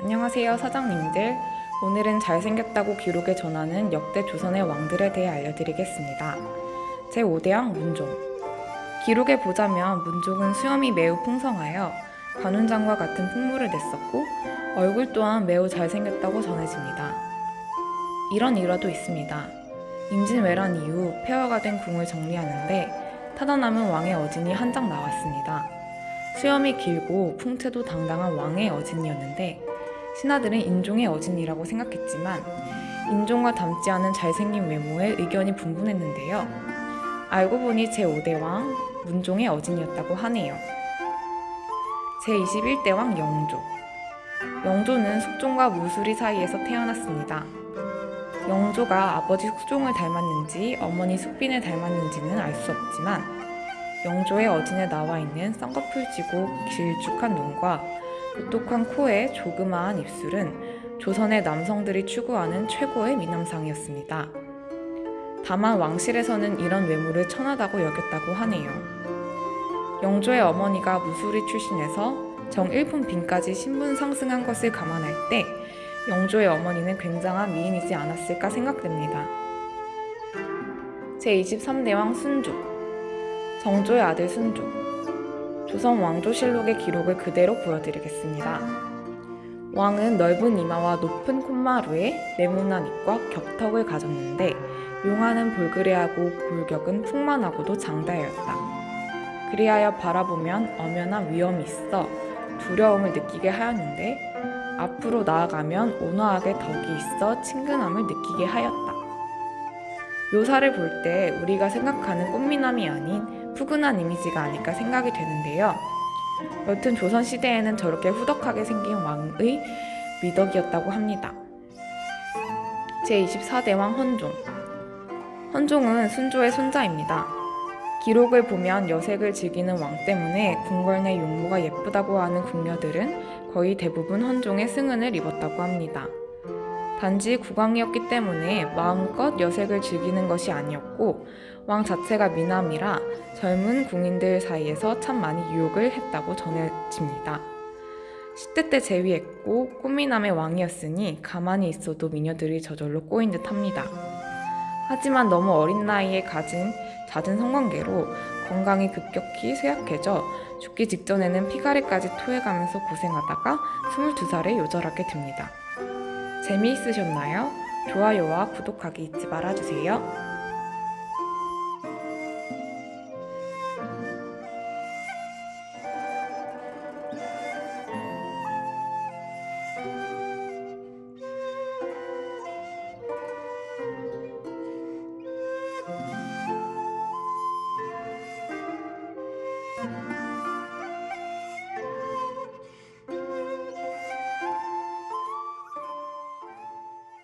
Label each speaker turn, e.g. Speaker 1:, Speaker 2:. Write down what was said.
Speaker 1: 안녕하세요 사장님들. 오늘은 잘생겼다고 기록에 전하는 역대 조선의 왕들에 대해 알려드리겠습니다. 제5대왕 문종. 기록에 보자면 문종은 수염이 매우 풍성하여 관운장과 같은 풍물을 냈었고 얼굴 또한 매우 잘생겼다고 전해집니다. 이런 일화도 있습니다. 임진왜란 이후 폐허가 된 궁을 정리하는데 타다 남은 왕의 어진이 한 장 나왔습니다. 수염이 길고 풍채도 당당한 왕의 어진이었는데 신하들은 인종의 어진이라고 생각했지만 인종과 닮지 않은 잘생긴 외모에 의견이 분분했는데요. 알고 보니 제5대 왕 문종의 어진이었다고 하네요. 제21대 왕 영조 영조는 숙종과 무술이 사이에서 태어났습니다. 영조가 아버지 숙종을 닮았는지 어머니 숙빈을 닮았는지는 알 수 없지만 영조의 어진에 나와 있는 쌍꺼풀 지고 길쭉한 눈과 오똑한 코에 조그마한 입술은 조선의 남성들이 추구하는 최고의 미남상이었습니다. 다만 왕실에서는 이런 외모를 천하다고 여겼다고 하네요. 영조의 어머니가 무술이 출신에서 정일품 빈까지 신분 상승한 것을 감안할 때 영조의 어머니는 굉장한 미인이지 않았을까 생각됩니다. 제23대왕 순조 정조의 아들 순조 조선 왕조실록의 기록을 그대로 보여드리겠습니다. 왕은 넓은 이마와 높은 콧마루에 네모난 입과 격턱을 가졌는데 용하는 볼그레하고 골격은 풍만하고도 장다였다. 그리하여 바라보면 엄연한 위험이 있어 두려움을 느끼게 하였는데 앞으로 나아가면 온화하게 덕이 있어 친근함을 느끼게 하였다. 묘사를 볼 때 우리가 생각하는 꽃미남이 아닌 푸근한 이미지가 아닐까 생각이 되는데요. 여튼 조선시대에는 저렇게 후덕하게 생긴 왕의 미덕이었다고 합니다. 제24대 왕 헌종 헌종은 순조의 손자입니다. 기록을 보면 여색을 즐기는 왕 때문에 궁궐 내 용모가 예쁘다고 하는 궁녀들은 거의 대부분 헌종의 승은을 입었다고 합니다. 단지 국왕이었기 때문에 마음껏 여색을 즐기는 것이 아니었고 왕 자체가 미남이라 젊은 궁인들 사이에서 참 많이 유혹을 했다고 전해집니다. 10대 때 재위했고 꽃미남의 왕이었으니 가만히 있어도 미녀들이 저절로 꼬인 듯 합니다. 하지만 너무 어린 나이에 가진 잦은 성관계로 건강이 급격히 쇠약해져 죽기 직전에는 피가리까지 토해가면서 고생하다가 22살에 요절하게 됩니다. 재미있으셨나요? 좋아요와 구독하기 잊지 말아주세요.